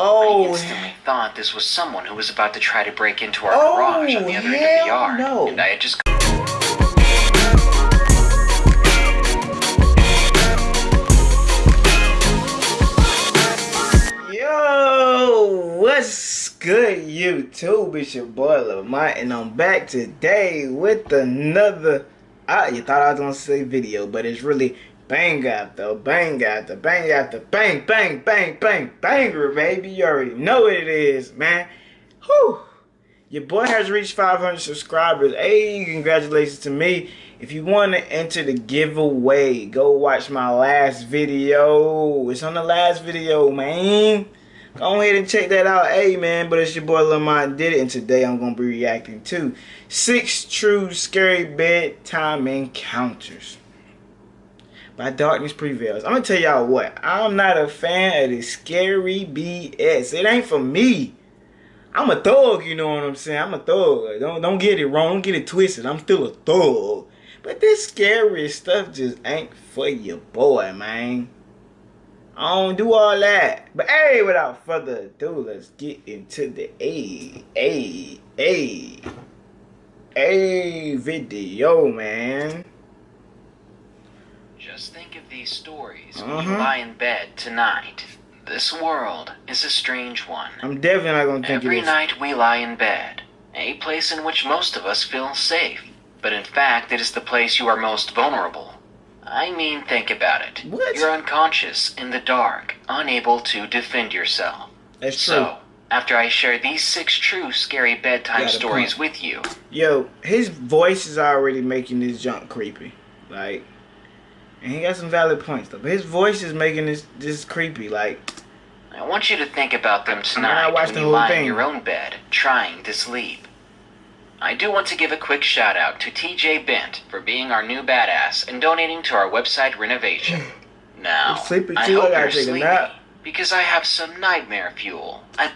Oh, I instantly thought this was someone who was about to try to break into our Oh, garage on the other end of the yard. no. And I had just Yo, what's good, YouTube? It's your boy Lamont, and I'm back today with another. Ah, you thought I was gonna say video, but it's really bang after bang after bang after bang, bang, bang, bang, banger, baby. You already know what it is, man. Whew. Your boy has reached 500 subscribers. Hey, congratulations to me. If you want to enter the giveaway, go watch my last video. It's on the last video, man. Go ahead and check that out. Hey, man, but it's your boy Lamont did it, and today I'm going to be reacting to six true scary bedtime encounters by Darkness Prevails. I'm to tell y'all what. I'm not a fan of this scary BS. It ain't for me. I'm a thug, you know what I'm saying? I'm a thug. Don't don't get it wrong. Don't get it twisted. I'm still a thug. But this scary stuff just ain't for your boy, man. I don't do all that. But hey, without further ado, let's get into the A A A A video, man. Just think of these stories when Uh-huh. you lie in bed tonight. This world is a strange one. I'm definitely not gonna think Every night we lie in bed, a place in which most of us feel safe. But in fact, it is the place you are most vulnerable. I mean, think about it. What? You're unconscious, in the dark, unable to defend yourself. That's true. So, after I share these six true scary bedtime stories point. with you, Yo, his voice is already making this junk creepy. Like, and he got some valid points though. But his voice is making this this creepy. Like, I want you to think about them tonight I watched when the you whole lie thing. in your own bed, trying to sleep. I do want to give a quick shout out to TJ Bent for being our new badass and donating to our website renovation. Now, I'm sleepy too, I hope gotta you're take a sleepy nap. because I have some nightmare fuel. I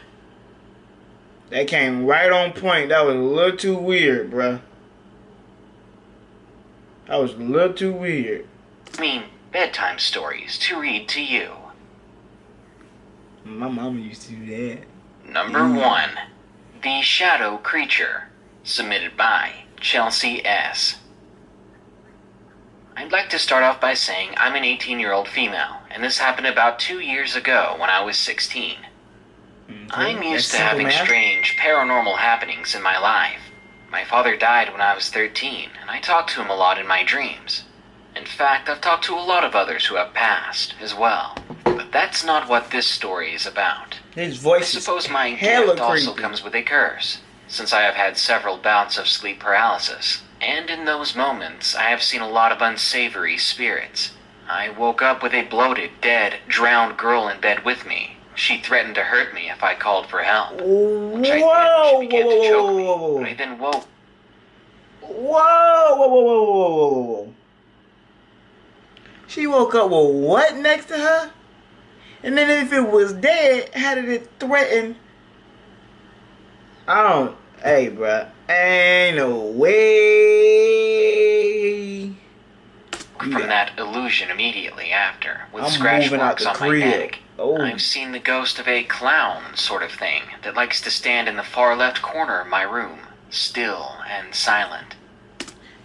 that came right on point. That was a little too weird, bruh. That was a little too weird. Mean bedtime stories to read to you. My mama used to do that. Number Mm. one, The Shadow Creature, submitted by Chelsea S. I'd like to start off by saying I'm an 18 year old female, and this happened about two years ago when I was 16. Okay, I'm that's used to having math. strange paranormal happenings in my life. My father died when I was 13, and I talked to him a lot in my dreams. In fact, I've talked to a lot of others who have passed as well. But that's not what this story is about. His I voice is suppose my gift also comes with a curse, since I have had several bouts of sleep paralysis, and in those moments I have seen a lot of unsavory spirits. I woke up with a bloated, dead, drowned girl in bed with me. She threatened to hurt me if I called for help. Whoa, Which I whoa, did. She began whoa, to choke whoa, me, whoa, whoa, but I then woke. Whoa, whoa, whoa, whoa, whoa, whoa, whoa, whoa. She woke up with what next to her? And then if it was dead, how did it threaten? I don't. Hey, bruh. Ain't no way. from Yeah. that illusion immediately after, with I'm scratch marks on my crib. neck. Oh. I've seen the ghost of a clown sort of thing that likes to stand in the far left corner of my room, still and silent.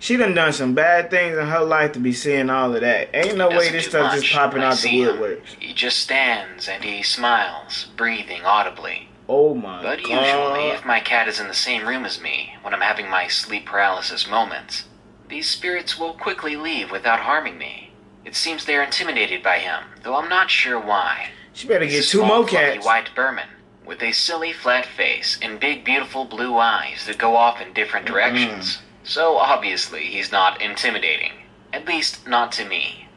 She done done some bad things in her life to be seeing all of that. Ain't no way this stuff just popping out the woodworks. He just stands and he smiles, breathing audibly. Oh my But god. usually, if my cat is in the same room as me when I'm having my sleep paralysis moments, these spirits will quickly leave without harming me. It seems they are intimidated by him, though I'm not sure why. she better get two more cats. white Birman with a silly flat face and big beautiful blue eyes that go off in different directions. So obviously he's not intimidating. At least not to me.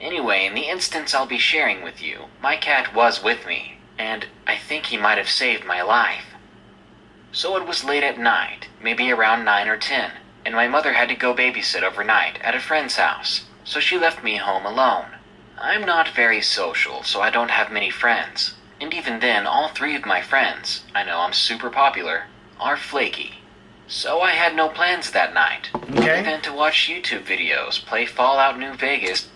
Anyway, in the instance I'll be sharing with you, my cat was with me, and I think he might have saved my life. So it was late at night, maybe around 9 or 10, and my mother had to go babysit overnight at a friend's house, so she left me home alone. I'm not very social, so I don't have many friends. And even then, all three of my friends, I know I'm super popular, are flaky. So I had no plans that night, Okay. other than to watch YouTube videos, play Fallout New Vegas,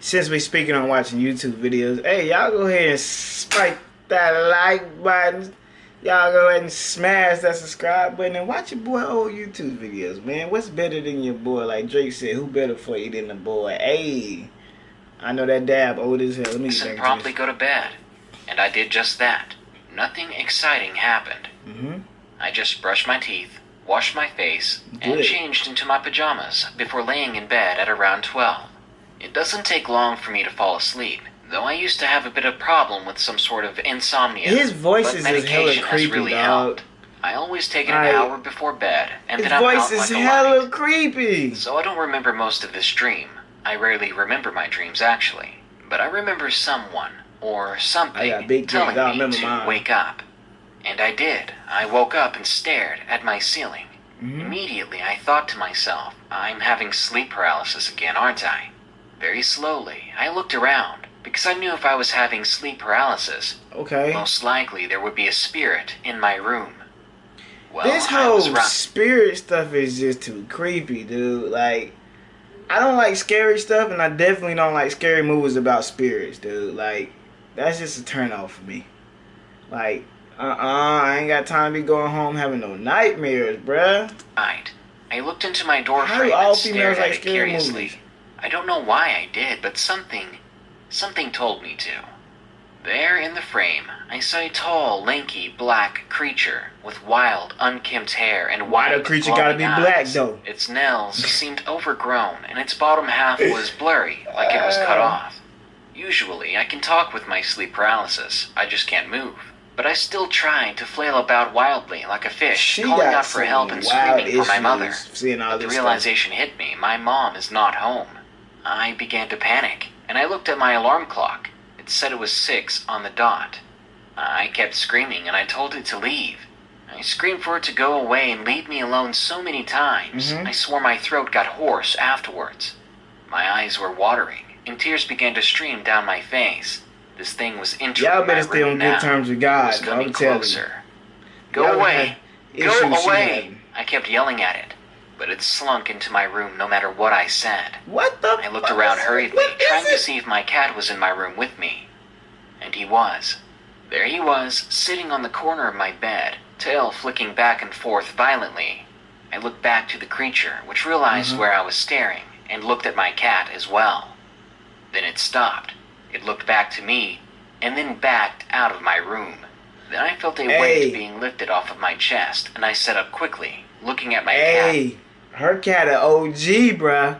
Since we speaking on watching YouTube videos, hey y'all go ahead and spike that like button. Y'all go ahead and smash that subscribe button and watch your boy old YouTube videos, man. What's better than your boy? Like Drake said, who better for you than the boy? Hey, I know that dab old as hell. Let me and promptly go to bed. And I did just that. Nothing exciting happened. Mm-hmm. I just brushed my teeth, washed my face, and changed into my pajamas before laying in bed at around 12. It doesn't take long for me to fall asleep, though I used to have a bit of problem with some sort of insomnia. His voice but is just hella medication has really dog. helped. I always take it an Like, hour before bed, and His then I'm voice out is like a hella light. creepy. So I don't remember most of this dream. I rarely remember my dreams actually, but I remember someone or something I got big telling. I me remember to mine. wake up. And I did. I woke up and stared at my ceiling. Mhm. Immediately, I thought to myself, I'm having sleep paralysis again, aren't I? Very slowly, I looked around because I knew if I was having sleep paralysis, Okay. most likely there would be a spirit in my room. Well, this whole spirit stuff is just too creepy, dude. Like, I don't like scary stuff, and I definitely don't like scary movies about spirits, dude. Like, that's just a turn off for me. Like, uh uh I ain't got time to be going home having no nightmares, bruh. Right. I looked into my door frame and stared at like it curiously. movies? I don't know why I did, but something, something told me to. There in the frame, I saw a tall, lanky, black creature with wild, unkempt hair and Why the creature gotta be black, though? Its nails seemed overgrown, and its bottom half was blurry, like it was cut Uh. off. Usually, I can talk with my sleep paralysis. I just can't move. But I still tried to flail about wildly like a fish, She calling out for help and screaming for my mother. Seeing all the this stuff. realization hit me my mom is not home. I began to panic, and I looked at my alarm clock. It said it was six on the dot. I kept screaming, and I told it to leave. I screamed for it to go away and leave me alone so many times. Mhm. I swore my throat got hoarse afterwards. My eyes were watering, and tears began to stream down my face. This thing was entering Y'all better stay on now. good terms with It God, was coming I'm telling you. Go away! Go away! I kept yelling at it, but it slunk into my room no matter what I said. What the I looked fuck around hurriedly, trying to see if my cat was in my room with me. And he was. There he was, sitting on the corner of my bed, tail flicking back and forth violently. I looked back to the creature, which realized Mhm. where I was staring, and looked at my cat as well. Then it stopped. It looked back to me, and then backed out of my room. Then I felt a Hey. weight being lifted off of my chest, and I sat up quickly, looking at my cat. Hey, her cat a OG, bruh.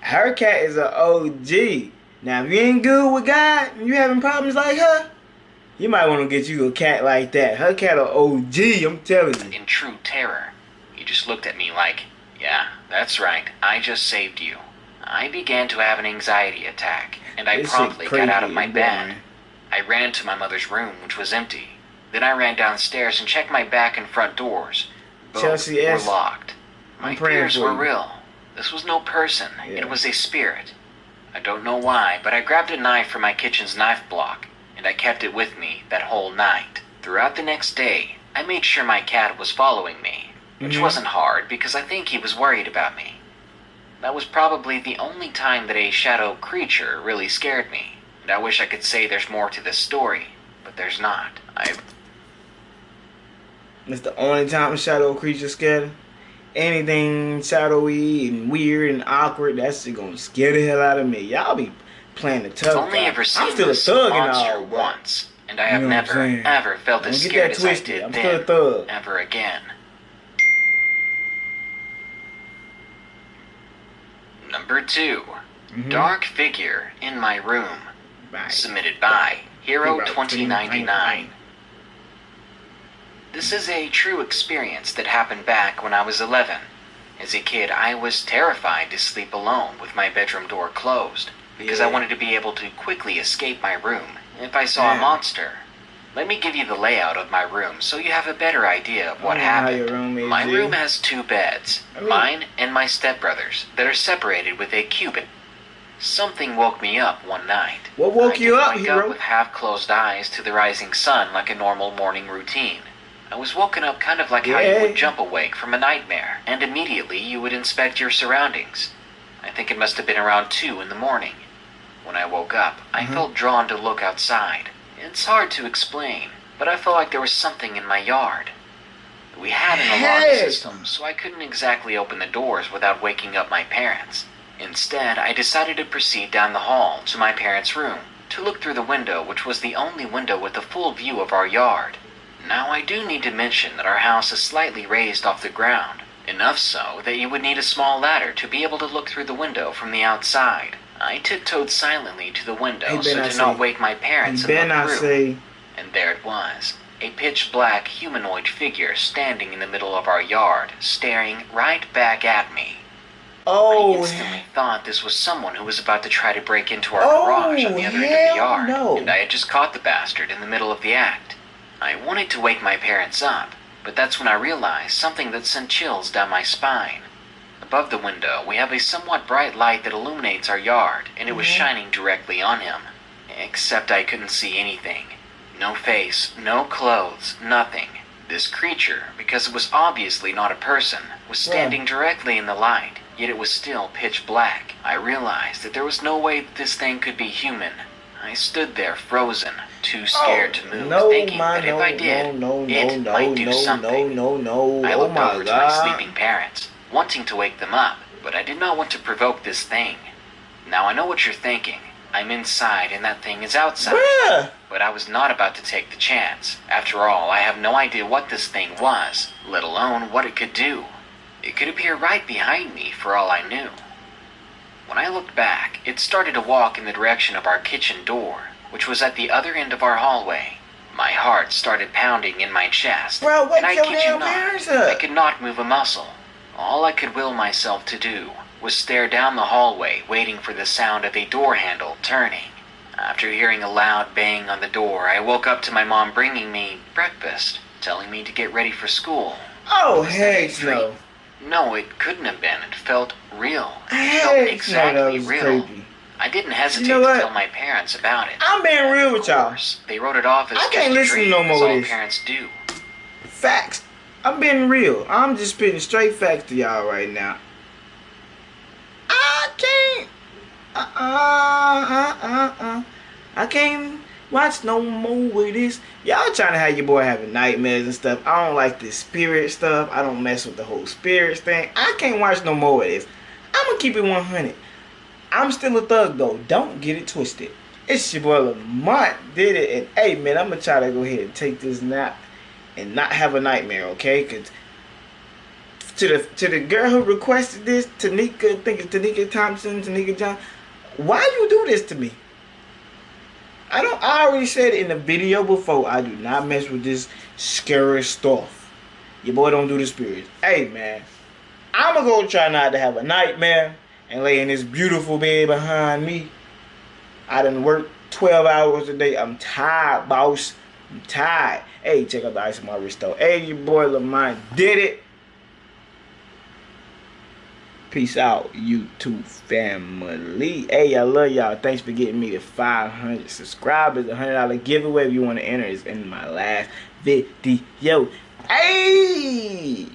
Her cat is a OG. Now, if you ain't good with God, and you having problems like her, you might want to get you a cat like that. Her cat a OG, I'm telling you. in true terror. He just looked at me like, Yeah, that's right, I just saved you. I began to have an anxiety attack, and I This promptly got out of my bed. I ran to my mother's room, which was empty. Then I ran downstairs and checked my back and front doors. Both Chelsea were S. locked. My fears were real. This was no person, Yeah. it was a spirit. I don't know why, but I grabbed a knife from my kitchen's knife block, and I kept it with me that whole night. Throughout the next day, I made sure my cat was following me, which Mhm. wasn't hard because I think he was worried about me. That was probably the only time that a shadow creature really scared me, and I wish I could say there's more to this story, but there's not. I It's the only time a shadow creature scared. Anything shadowy and weird and awkward, that's just gonna scare the hell out of me. Y'all be playing the. I've only guy. ever seen I'm still a thug and monster all, once, and I have You know never, ever felt Don't as scared as I did I'm then, still a thug. ever again. Number 2 Mhm. Dark figure in my room. Submitted by Hero Hero 2099. This is a true experience that happened back when I was 11. As a kid, I was terrified to sleep alone with my bedroom door closed because I wanted to be able to quickly escape my room if I saw a monster. Let me give you the layout of my room so you have a better idea of what I don't know how happened. room is, my room has two beds, mean- mine and my stepbrother's, that are separated with a cubit. Something woke me up one night. What woke I you up, hero? up with half-closed eyes to the rising sun like a normal morning routine. I was woken up kind of like how you would jump awake from a nightmare, and immediately you would inspect your surroundings. I think it must have been around 2 in the morning. When I woke up, I Mhm. felt drawn to look outside. It's hard to explain, but I felt like there was something in my yard. We had an alarm Heck. system, so I couldn't exactly open the doors without waking up my parents. Instead, I decided to proceed down the hall to my parents' room to look through the window, which was the only window with a full view of our yard. Now, I do need to mention that our house is slightly raised off the ground, enough so that you would need a small ladder to be able to look through the window from the outside. I tiptoed silently to the window Hey, so to not wake my parents and then look say, And there it was. A pitch black humanoid figure standing in the middle of our yard, staring right back at me. Oh, I instantly thought this was someone who was about to try to break into our Oh, garage on the other end of the yard, no. and I had just caught the bastard in the middle of the act. I wanted to wake my parents up, but that's when I realized something that sent chills down my spine. Above the window, we have a somewhat bright light that illuminates our yard, and it was Mhm. shining directly on him. Except I couldn't see anything. No face, no clothes, nothing. This creature, because it was obviously not a person, was standing directly in the light, yet it was still pitch black. I realized that there was no way that this thing could be human. I stood there frozen, too scared to move, Oh, no, thinking my, that if no, I did, no, no, it no, might do no, something. no, no, no. I oh looked my over to god. my sleeping parents, wanting to wake them up, but I did not want to provoke this thing. Now I know what you're thinking. I'm inside and that thing is outside. Bruh. But I was not about to take the chance. After all, I have no idea what this thing was, let alone what it could do. It could appear right behind me for all I knew. When I looked back, it started to walk in the direction of our kitchen door, which was at the other end of our hallway. My heart started pounding in my chest. Bro, and I kid you not, up. I could not move a muscle. All I could will myself to do was stare down the hallway, waiting for the sound of a door handle turning. After hearing a loud bang on the door, I woke up to my mom bringing me breakfast, telling me to get ready for school. Oh, heck no. No, it couldn't have been. It felt real. It felt Heck no, exactly real. creepy. I didn't hesitate You know to tell my parents about it. I'm being real with y'all. they wrote it off as I can't listen dream, no more as all this. parents do. Facts. I'm being real. I'm just spitting straight facts to y'all right now. I can't. Uh uh uh uh. I can't watch no more with this. Y'all trying to have your boy having nightmares and stuff. I don't like this spirit stuff. I don't mess with the whole spirits thing. I can't watch no more of this. I'm gonna keep it 100. I'm still a thug though. Don't get it twisted. It's your boy Lamont did it, and hey man, I'm gonna try to go ahead and take this nap and not have a nightmare, okay? Cause to the to the girl who requested this, Tanika, I think it's Tanika Thompson, Tanika John, why you do this to me? I don't. I already said in the video before. I do not mess with this scary stuff. Your boy don't do the spirits. Hey man, I'ma go try not to have a nightmare and lay in this beautiful bed behind me. I done worked 12 hours a day. I'm tired, boss. I'm tired. Hey, check out the ice on my wrist though. Hey, your boy Lamont did it. Peace out, YouTube family. Hey, I love y'all. Thanks for getting me to 500 subscribers. A $100 giveaway if you want to enter is in my last video. Hey!